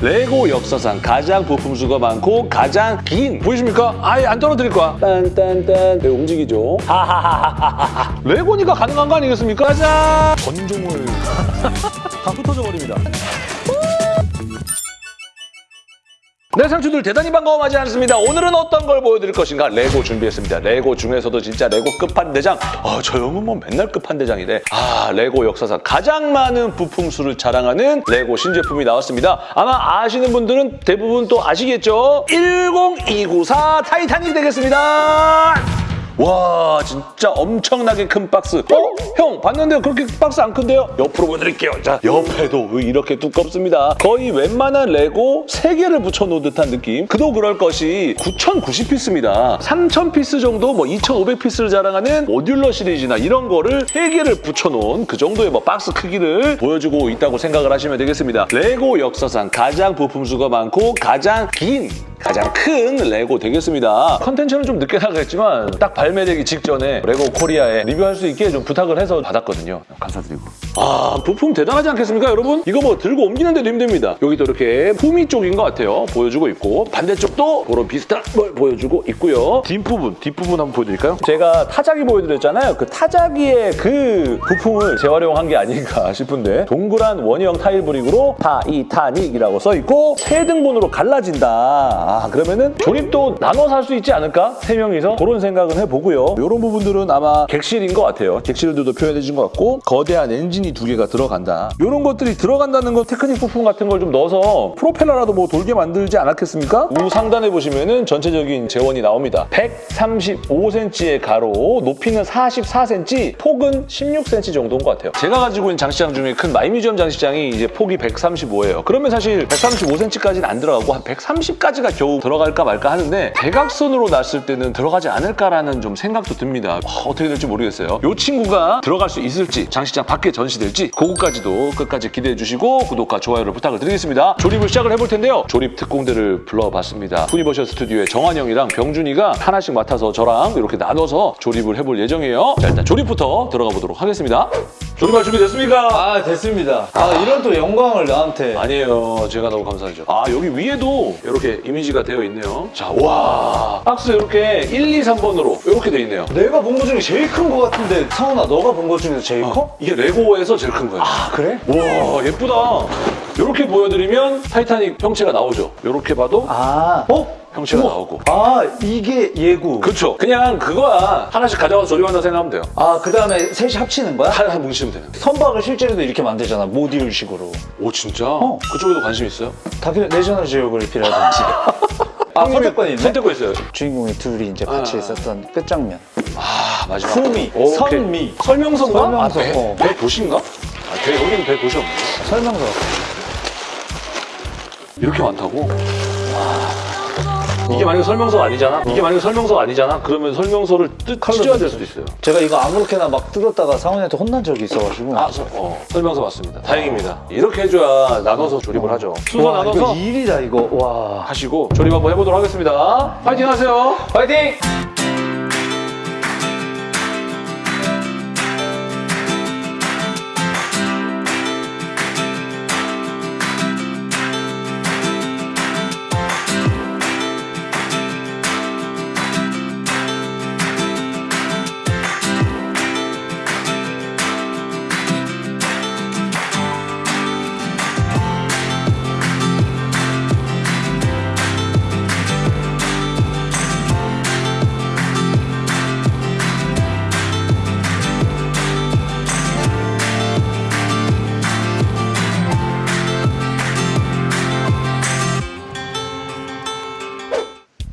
레고 역사상 가장 부품 수가 많고 가장 긴 보이십니까? 아예 안 떨어뜨릴 거야. 딴딴딴 네, 움직이죠. 하하하하하. 레고니까 가능한 거 아니겠습니까? 짜잔! 전종을 다 흩어져 버립니다. 네, 상추들 대단히 반가워하지 않습니다. 오늘은 어떤 걸 보여드릴 것인가? 레고 준비했습니다. 레고 중에서도 진짜 레고 끝판대장. 아, 저 형은 뭐 맨날 끝판대장이래. 아, 레고 역사상 가장 많은 부품 수를 자랑하는 레고 신제품이 나왔습니다. 아마 아시는 분들은 대부분 또 아시겠죠? 10294 타이타닉 되겠습니다. 와 진짜 엄청나게 큰 박스. 어? 형 봤는데 그렇게 박스 안 큰데요? 옆으로 보여드릴게요. 자 옆에도 이렇게 두껍습니다. 거의 웬만한 레고 3개를 붙여놓은 듯한 느낌. 그도 그럴 것이 9,090피스입니다. 3,000피스 정도 뭐 2,500피스를 자랑하는 modular 시리즈나 이런 거를 3개를 붙여놓은 그 정도의 뭐 박스 크기를 보여주고 있다고 생각을 하시면 되겠습니다. 레고 역사상 가장 부품 수가 많고 가장 긴 가장 큰 레고 되겠습니다. 컨텐츠는 좀 늦게 나가겠지만 딱 발매되기 직전에 레고 코리아에 리뷰할 수 있게 좀 부탁을 해서 받았거든요. 감사드리고. 아 부품 대단하지 않겠습니까 여러분? 이거 뭐 들고 옮기는데도 힘듭니다. 여기도 이렇게 후미 쪽인 것 같아요. 보여주고 있고 반대쪽도 그런 비슷한 걸 보여주고 있고요. 뒷부분, 뒷부분 한번 보여드릴까요? 제가 타자기 보여드렸잖아요. 그 타자기의 그 부품을 재활용한 게 아닌가 싶은데 동그란 원형 타일 brick으로 타이타닉이라고 써있고 세 등분으로 갈라진다. 아 그러면은 조립도 나눠서 할 수 있지 않을까? 세 명이서 그런 생각은 해보고요. 이런 부분들은 아마 객실인 것 같아요. 객실들도 표현해 준 것 같고 거대한 엔진이 두 개가 들어간다. 이런 것들이 들어간다는 건 테크닉 부품 같은 걸 좀 넣어서 프로펠러라도 뭐 돌게 만들지 않았겠습니까? 우 상단에 보시면은 전체적인 제원이 나옵니다. 135cm의 가로, 높이는 44cm, 폭은 16cm 정도인 것 같아요. 제가 가지고 있는 장식장 중에 큰 마이뮤지엄 장식장이 이제 폭이 135예요. 그러면 사실 135cm까지는 안 들어가고 한 130까지가 겨우 들어갈까 말까 하는데 대각선으로 놨을 때는 들어가지 않을까라는 좀 생각도 듭니다. 와, 어떻게 될지 모르겠어요. 이 친구가 들어갈 수 있을지 장식장 밖에 전시될지 그거까지도 끝까지 기대해 주시고 구독과 좋아요를 부탁을 드리겠습니다. 조립을 시작을 해볼 텐데요. 조립 특공대를 불러봤습니다. 후니버셜 스튜디오의 정환 형이랑 병준이가 하나씩 맡아서 저랑 이렇게 나눠서 조립을 해볼 예정이에요. 자 일단 조립부터 들어가 보도록 하겠습니다. 조립할 준비 됐습니까? 아 됐습니다. 아 이런 또 영광을 나한테. 아니에요. 제가 너무 감사하죠. 아, 여기 위에도 이렇게 이미지가 되어 있네요. 자, 와. 박스 이렇게 1, 2, 3번으로 이렇게 되어 있네요. 내가 본것 중에 제일 큰것 같은데 상훈아 너가 본것 중에서 제일 커? 이게 레고에서 제일 큰 거예요. 아 그래? 와, 예쁘다. 이렇게 보여드리면 타이타닉 형체가 나오죠. 이렇게 봐도 아 어? 형체가 우와. 나오고. 아 이게 예구. 그렇죠. 그냥 그거야. 하나씩 가져가서 조립한다 생각하면 돼요. 아 그 다음에 셋이 합치는 거야? 하나 뭉치면 되는 거예요. 선박을 실제로도 이렇게 만들잖아 모듈식으로. 오, 진짜? 어. 그쪽에도 관심 있어요? 다큐 내셔널 지오그래피라든지. 아 선택권이 있네. 선택권 있어요. 주인공이 둘이 이제 같이 아. 있었던 끝장면. 아, 마지막. 후미, 오케이. 선미. 설명서인가? 설명서, 아, 배, 어. 배 도시인가? 아, 배, 여기는 배 도시 없네. 설명서. 이렇게 많다고? 이게 만약에 설명서가 아니잖아? 이게 만약에 설명서가 아니잖아? 그러면 설명서를 뜯, 찢어야 될 수도 있어요. 제가 이거 아무렇게나 막 뜯었다가 상훈이한테 혼난 적이 있어가지고. 아, 서, 어, 설명서 맞습니다. 다행입니다. 이렇게 해줘야 나눠서 조립을 하죠. 순서 와, 나눠서 이거 일이다 이거. 와. 하시고 조립 한번 해보도록 하겠습니다. 파이팅 하세요. 파이팅!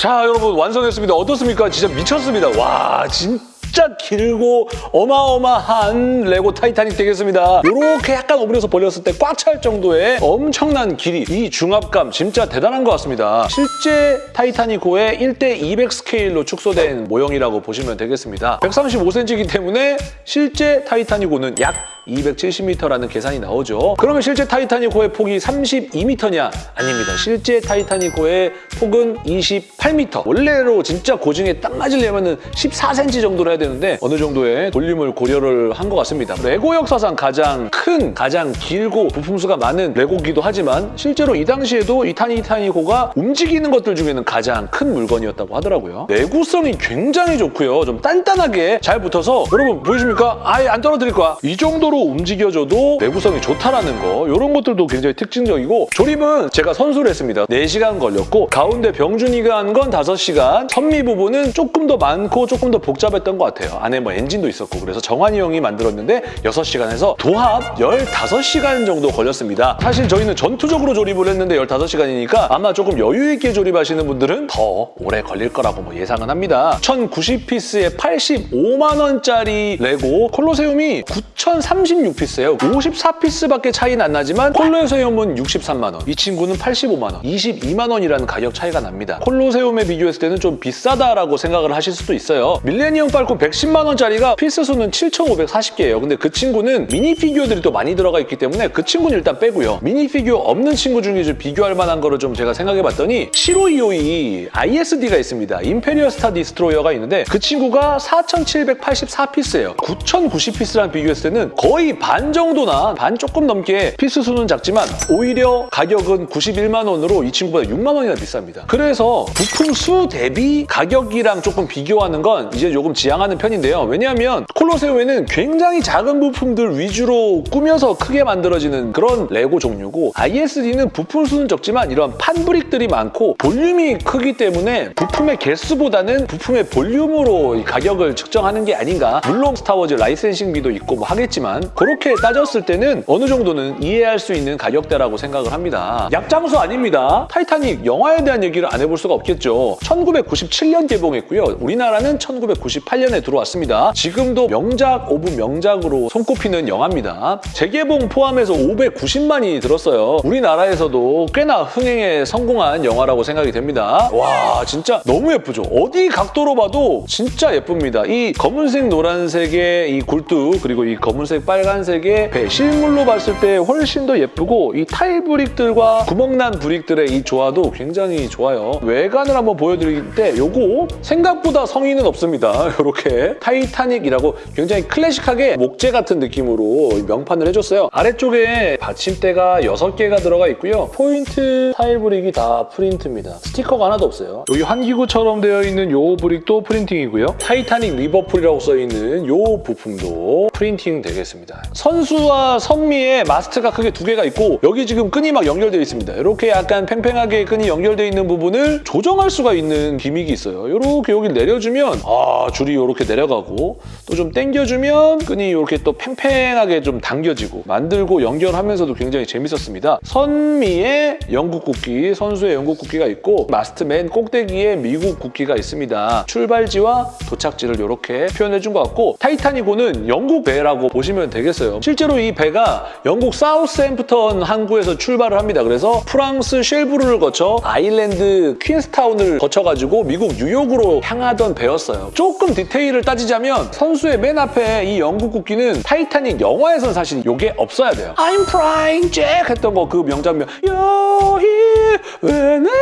자, 여러분 완성했습니다. 어떻습니까? 진짜 미쳤습니다. 와, 진짜 길고 어마어마한 레고 타이타닉 되겠습니다. 이렇게 약간 오므려서 벌렸을 때 꽉 찰 정도의 엄청난 길이, 이 중압감 진짜 대단한 것 같습니다. 실제 타이타닉호의 1대 200 스케일로 축소된 모형이라고 보시면 되겠습니다. 135cm이기 때문에 실제 타이타닉호는 약 270m라는 계산이 나오죠. 그러면 실제 타이타닉호의 폭이 32m냐? 아닙니다. 실제 타이타닉호의 폭은 28m. 원래로 진짜 고증에 딱 맞으려면 14cm 정도로 해야 되는데 어느 정도의 볼륨을 고려를 한 것 같습니다. 레고 역사상 가장 큰, 가장 길고 부품수가 많은 레고기도 하지만 실제로 이 당시에도 이 타니 타니고가 움직이는 것들 중에는 가장 큰 물건이었다고 하더라고요. 내구성이 굉장히 좋고요. 좀 단단하게 잘 붙어서 여러분 보이십니까? 아예 안 떨어뜨릴 거야. 이 정도로 움직여줘도 내구성이 좋다라는 거 이런 것들도 굉장히 특징적이고 조립은 제가 선수를 했습니다. 4시간 걸렸고 가운데 병준이가 한 건 5시간 선미 부분은 조금 더 많고 조금 더 복잡했던 것 같아요. 안에 뭐 엔진도 있었고 그래서 정환이 형이 만들었는데 6시간에서 도합 15시간 정도 걸렸습니다. 사실 저희는 전투적으로 조립을 했는데 15시간이니까 아마 조금 여유 있게 조립하시는 분들은 더 오래 걸릴 거라고 뭐 예상은 합니다. 1090피스에 85만 원짜리 레고 콜로세움이 9036피스예요. 54피스밖에 차이는 안 나지만 콜로세움은 63만 원, 이 친구는 85만 원, 22만 원이라는 가격 차이가 납니다. 콜로세움에 비교했을 때는 좀 비싸다라고 생각을 하실 수도 있어요. 밀레니엄 팔콘 110만 원짜리가 피스 수는 7,540개예요. 근데 그 친구는 미니 피규어들이 또 많이 들어가 있기 때문에 그 친구는 일단 빼고요. 미니 피규어 없는 친구 중에 좀 비교할 만한 거를 좀 제가 생각해 봤더니 7525 ISD가 있습니다. 임페리얼 스타 디스트로이어가 있는데 그 친구가 4,784피스예요. 9,090피스랑 비교했을 때는 거의 반 정도나 반 조금 넘게 피스 수는 작지만 오히려 가격은 91만 원으로 이 친구보다 6만 원이나 비쌉니다. 그래서 부품 수 대비 가격이랑 조금 비교하는 건 이제 조금 지양하는 편인데요. 왜냐하면 콜로세움은 굉장히 작은 부품들 위주로 꾸며서 크게 만들어지는 그런 레고 종류고 ISD는 부품 수는 적지만 이런 판brick들이 많고 볼륨이 크기 때문에 부품의 개수보다는 부품의 볼륨으로 이 가격을 측정하는 게 아닌가 물론 스타워즈 licensing비도 있고 뭐 하겠지만 그렇게 따졌을 때는 어느 정도는 이해할 수 있는 가격대라고 생각을 합니다. 약장수 아닙니다. 타이타닉 영화에 대한 얘기를 안 해볼 수가 없겠죠. 1997년 개봉했고요. 우리나라는 1998년에 들어왔습니다. 지금도 명작 of 명작으로 손꼽히는 영화입니다. 재개봉 포함해서 590만이 들었어요. 우리나라에서도 꽤나 흥행에 성공한 영화라고 생각이 됩니다. 와 진짜 너무 예쁘죠? 어디 각도로 봐도 진짜 예쁩니다. 이 검은색 노란색의 이 굴뚝 그리고 이 검은색 빨간색의 배 실물로 봤을 때 훨씬 더 예쁘고 이 타일 brick들과 구멍난 brick들의 이 조화도 굉장히 좋아요. 외관을 한번 보여드릴 때 요거 생각보다 성의는 없습니다. 이렇게 타이타닉이라고 굉장히 클래식하게 목재 같은 느낌으로 명판을 해줬어요. 아래쪽에 받침대가 6개가 들어가 있고요. 포인트 타일 brick이 다 프린트입니다. 스티커가 하나도 없어요. 여기 환기구처럼 되어 있는 요 brick도 printing이고요. 타이타닉 리버풀이라고 써있는 요 부품도 printing 되겠습니다. 선수와 선미의 마스트가 크게 두 개가 있고 여기 지금 끈이 막 연결되어 있습니다. 이렇게 약간 팽팽하게 끈이 연결되어 있는 부분을 조정할 수가 있는 gimmick이 있어요. 이렇게 여기 내려주면 아 줄이 이렇게 내려가고 또 좀 당겨주면 끈이 이렇게 또 팽팽하게 좀 당겨지고 만들고 연결하면서도 굉장히 재밌었습니다. 선미의 영국 국기, 선수의 영국 국기가 있고 마스트 맨 꼭대기에 미국 국기가 있습니다. 출발지와 도착지를 이렇게 표현해준 것 같고 타이타닉호는 영국 배라고 보시면 되겠어요. 실제로 이 배가 영국 사우스햄프턴 항구에서 출발을 합니다. 그래서 프랑스 쉘브르를 거쳐 아일랜드 퀸스타운을 거쳐가지고 미국 뉴욕으로 향하던 배였어요. 조금 디테일 을 따지자면 선수의 맨 앞에 이 영국 국기는 타이타닉 영화에선 사실 이게 없어야 돼요. I'm flying Jack 했던 거 그 명장면 You're here when I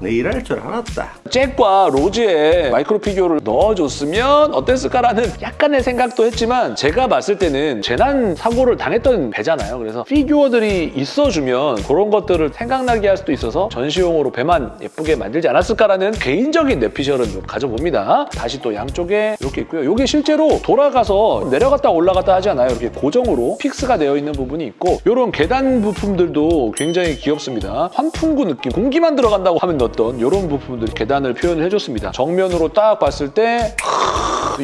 내 이럴 줄 알았다. 잭과 로즈의 마이크로 피규어를 넣어줬으면 어땠을까라는 약간의 생각도 했지만 제가 봤을 때는 재난 사고를 당했던 배잖아요. 그래서 피규어들이 있어주면 그런 것들을 생각나게 할 수도 있어서 전시용으로 배만 예쁘게 만들지 않았을까라는 개인적인 뇌피셜은 좀 가져봅니다. 닻이 또 양쪽에 이렇게 있고요. 이게 실제로 돌아가서 내려갔다 올라갔다 하지 않아요. 이렇게 고정으로 fix가 되어 있는 부분이 있고 이런 계단 부품들도 굉장히 귀엽습니다. 환풍구 느낌, 공기만 들어간다고 하면 넣었던 이런 부품들 계단을 표현을 해줬습니다. 정면으로 딱 봤을 때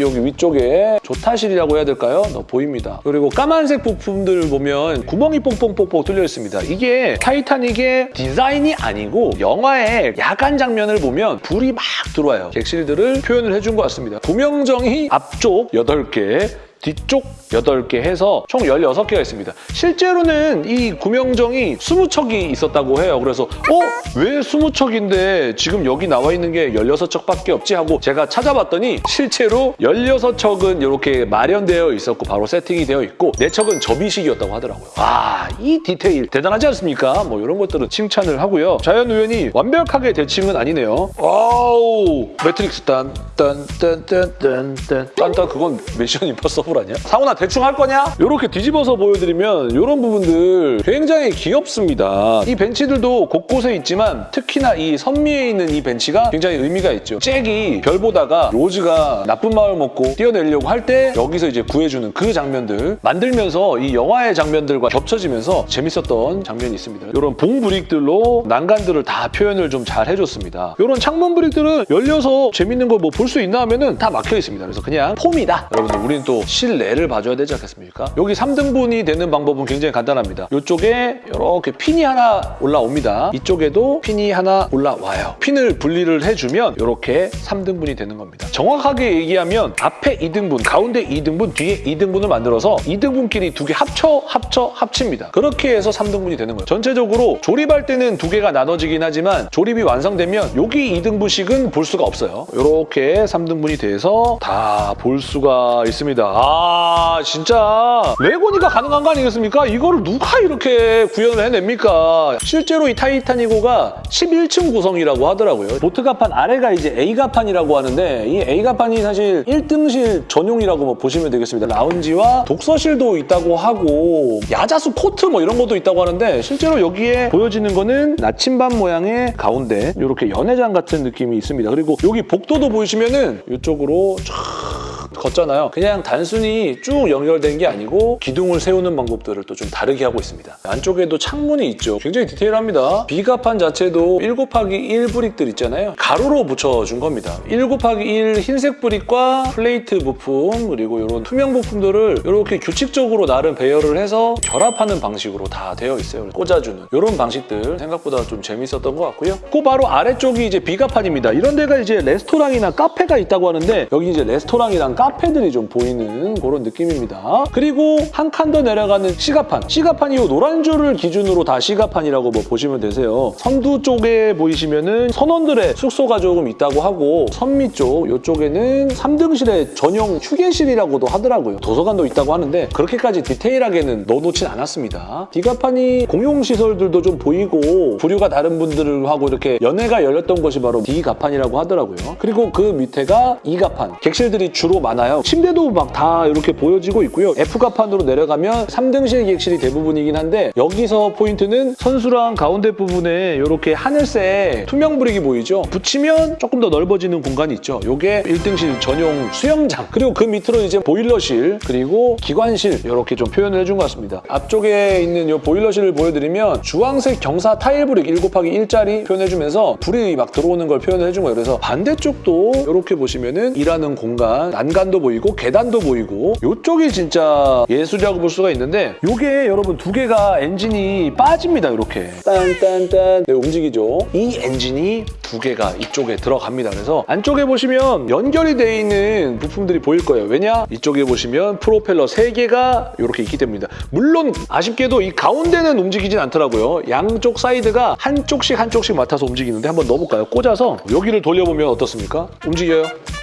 여기 위쪽에 조타실이라고 해야 될까요? 너 보입니다. 그리고 까만색 부품들 보면 구멍이 뽕뽕뽕뽕 뚫려 있습니다. 이게 타이타닉의 디자인이 아니고 영화의 야간 장면을 보면 불이 막 들어와요. 객실들을 표현을 해준 것 같습니다. 구명정이 앞쪽 8개, 뒤쪽 8개 해서 총 16개가 있습니다. 실제로는 이 구명정이 20척이 있었다고 해요. 그래서 어? 왜 20척인데 지금 여기 나와 있는 게 16척밖에 없지? 하고 제가 찾아봤더니 실제로 16척은 이렇게 마련되어 있었고 바로 세팅이 되어 있고 4척은 접이식이었다고 하더라고요. 아, 이 디테일 대단하지 않습니까? 뭐 이런 것들은 칭찬을 하고요. 좌현 우현이 완벽하게 대칭은 아니네요. 아우, 매트릭스 딴, 딴, 딴, 딴, 딴, 딴. 딴딴 그건 Mission Impossible 아니야? 상훈아 대충 할 거냐? 이렇게 뒤집어서 보여드리면 이런 부분들 굉장히 귀엽습니다. 이 벤치들도 곳곳에 있지만 특히나 이 선미에 있는 이 벤치가 굉장히 의미가 있죠. 잭이 별 보다가 로즈가 나쁜 마음 먹고 뛰어내려고 할 때 여기서 이제 구해주는 그 장면들 만들면서 이 영화의 장면들과 겹쳐지면서 재밌었던 장면이 있습니다. 이런 봉 brick들로 난간들을 다 표현을 좀 잘 해줬습니다. 이런 창문 brick들은 열려서 재밌는 거 뭐 볼 수 있나 하면은 다 막혀 있습니다. 그래서 그냥 폼이다. 여러분들 우리는 또 실내를 봐줘야 되지 않겠습니까? 여기 3등분이 되는 방법은 굉장히 간단합니다. 이쪽에 이렇게 핀이 하나 올라옵니다. 이쪽에도 핀이 하나 올라와요. 핀을 분리를 해주면 이렇게 3등분이 되는 겁니다. 정확하게 얘기하면 앞에 2등분, 가운데 2등분, 뒤에 2등분을 만들어서 2등분끼리 두 개 합쳐, 합쳐, 합칩니다. 그렇게 해서 3등분이 되는 거예요. 전체적으로 조립할 때는 두 개가 나눠지긴 하지만 조립이 완성되면 여기 2등분씩은 볼 수가 없어요. 이렇게 3등분이 돼서 다 볼 수가 있습니다. 아 진짜 레고니까 가능한 거 아니겠습니까? 이거를 누가 이렇게 구현을 해냅니까? 실제로 이 타이타니고가 11층 구성이라고 하더라고요. 보트가판 아래가 이제 A가판이라고 하는데 이 A가판이 사실 1등실 전용이라고 뭐 보시면 되겠습니다. 라운지와 독서실도 있다고 하고 야자수 코트 뭐 이런 것도 있다고 하는데 실제로 여기에 보여지는 거는 나침반 모양의 가운데 이렇게 연회장 같은 느낌이 있습니다. 그리고 여기 복도도 보시면은 이쪽으로 쫙 걷잖아요. 그냥 단순히 쭉 연결된 게 아니고 기둥을 세우는 방법들을 또 좀 다르게 하고 있습니다. 안쪽에도 창문이 있죠. 굉장히 디테일합니다. B갑판 자체도 1 곱하기 1 brick들 있잖아요. 가로로 붙여준 겁니다. 1 곱하기 1 흰색 brick과 플레이트 부품 그리고 이런 투명 부품들을 이렇게 규칙적으로 나름 배열을 해서 결합하는 방식으로 다 되어 있어요. 꽂아주는 이런 방식들 생각보다 좀 재밌었던 것 같고요. 그 바로 아래쪽이 이제 B갑판입니다. 이런 데가 이제 레스토랑이나 카페가 있다고 하는데 여기 이제 레스토랑이랑 카페 들이 좀 보이는 그런 느낌입니다. 그리고 한 칸 더 내려가는 C갑판. C갑판이 이 노란 줄을 기준으로 다 C갑판이라고 뭐 보시면 되세요. 선두 쪽에 보이시면은 선원들의 숙소가 조금 있다고 하고 선미 쪽 이쪽에는 3등실의 전용 휴게실이라고도 하더라고요. 도서관도 있다고 하는데 그렇게까지 디테일하게는 넣어놓진 않았습니다. 디가판이 공용시설들도 좀 보이고 부류가 다른 분들하고 이렇게 연회가 열렸던 곳이 바로 D가판이라고 하더라고요. 그리고 그 밑에가 E가판. 객실들이 주로 많 아요. 침대도 막 다 이렇게 보여지고 있고요. F가판으로 내려가면 3등실 객실이 대부분이긴 한데 여기서 포인트는 선수랑 가운데 부분에 이렇게 하늘색 투명 브릭이 보이죠? 붙이면 조금 더 넓어지는 공간이 있죠. 이게 1등실 전용 수영장 그리고 그 밑으로 이제 보일러실 그리고 기관실 이렇게 좀 표현을 해준 것 같습니다. 앞쪽에 있는 이 보일러실을 보여드리면 주황색 경사 타일 brick 1 곱하기 1짜리 표현해주면서 불이 막 들어오는 걸 표현을 해준 거예요. 그래서 반대쪽도 이렇게 보시면은 일하는 공간 난간 도 보이고 계단도 보이고 이쪽이 진짜 예술이라고 볼 수가 있는데 이게 여러분 두 개가 엔진이 빠집니다. 이렇게 딴딴딴 네, 움직이죠. 이 엔진이 두 개가 이쪽에 들어갑니다. 그래서 안쪽에 보시면 연결이 돼 있는 부품들이 보일 거예요. 왜냐? 이쪽에 보시면 프로펠러 세 개가 이렇게 있기 때문입니다. 물론 아쉽게도 이 가운데는 움직이진 않더라고요. 양쪽 사이드가 한쪽씩 한쪽씩 맡아서 움직이는데 한번 넣어볼까요? 꽂아서 여기를 돌려보면 어떻습니까? 움직여요.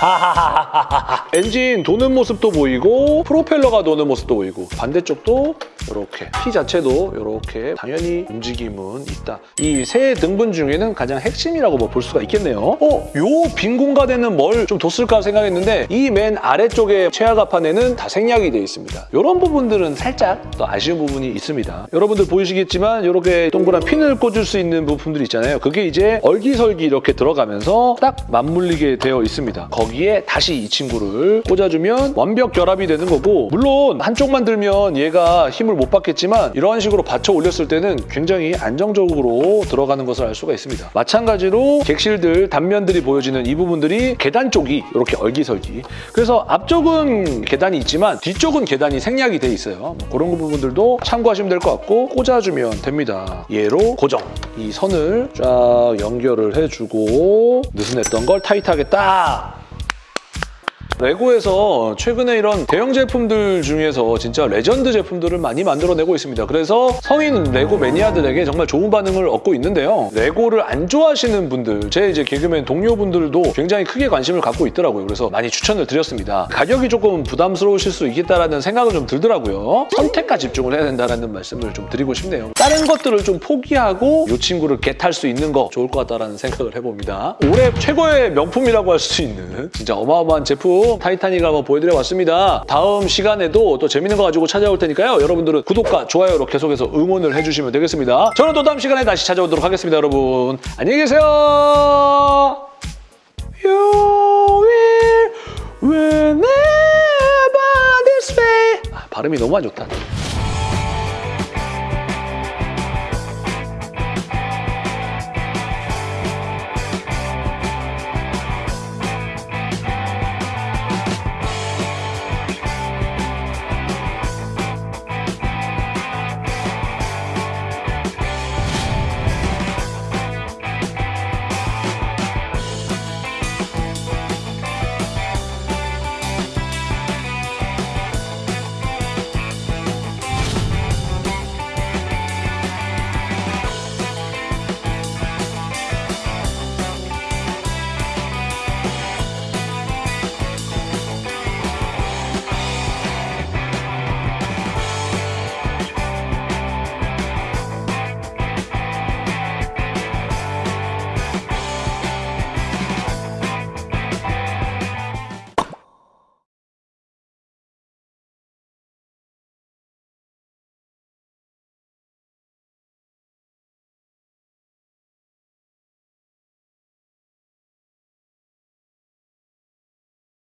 하하하하하. 엔진 도는 모습도 보이고 프로펠러가 도는 모습도 보이고 반대쪽도 이렇게 피 자체도 이렇게 당연히 움직임은 있다. 이 세 등분 중에는 가장 핵심이라고 뭐 볼 수가 있겠네요. 어? 요 빈 공간에는 뭘 좀 뒀을까 생각했는데 이 맨 아래쪽에 최하가판에는 다 생략이 되어 있습니다. 이런 부분들은 살짝 또 아쉬운 부분이 있습니다. 여러분들 보이시겠지만 이렇게 동그란 핀을 꽂을 수 있는 부품들이 있잖아요. 그게 이제 얼기설기 이렇게 들어가면서 딱 맞물리게 되어 있습니다. 거기에 다시 이 친구를 꽂아주면 완벽 결합이 되는 거고 물론 한쪽만 들면 얘가 힘을 못 받겠지만 이러한 식으로 받쳐 올렸을 때는 굉장히 안정적으로 들어가는 것을 알 수가 있습니다. 마찬가지로 객실들 단면들이 보여지는 이 부분들이 계단 쪽이 이렇게 얼기설기 그래서 앞쪽은 계단이 있지만 뒤쪽은 계단이 생략이 돼 있어요. 뭐 그런 부분들도 참고하시면 될 것 같고 꽂아주면 됩니다. 얘로 고정 이 선을 쫙 연결을 해주고 느슨했던 걸 타이트하게 딱 레고에서 최근에 이런 대형 제품들 중에서 진짜 레전드 제품들을 많이 만들어내고 있습니다. 그래서 성인 레고 매니아들에게 정말 좋은 반응을 얻고 있는데요. 레고를 안 좋아하시는 분들, 제 이제 개그맨 동료분들도 굉장히 크게 관심을 갖고 있더라고요. 그래서 많이 추천을 드렸습니다. 가격이 조금 부담스러우실 수 있겠다라는 생각은 좀 들더라고요. 선택과 집중을 해야 된다는 말씀을 좀 드리고 싶네요. 다른 것들을 좀 포기하고 이 친구를 겟할 수 있는 거 좋을 것 같다라는 생각을 해봅니다. 올해 최고의 명품이라고 할 수 있는 진짜 어마어마한 제품 타이타닉을 한번 보여드려 봤습니다. 다음 시간에도 또 재밌는 거 가지고 찾아올 테니까요. 여러분들은 구독과 좋아요로 계속해서 응원을 해주시면 되겠습니다. 저는 또 다음 시간에 다시 찾아오도록 하겠습니다, 여러분. 안녕히 계세요. You will whenever this way. 아, 발음이 너무 안 좋다.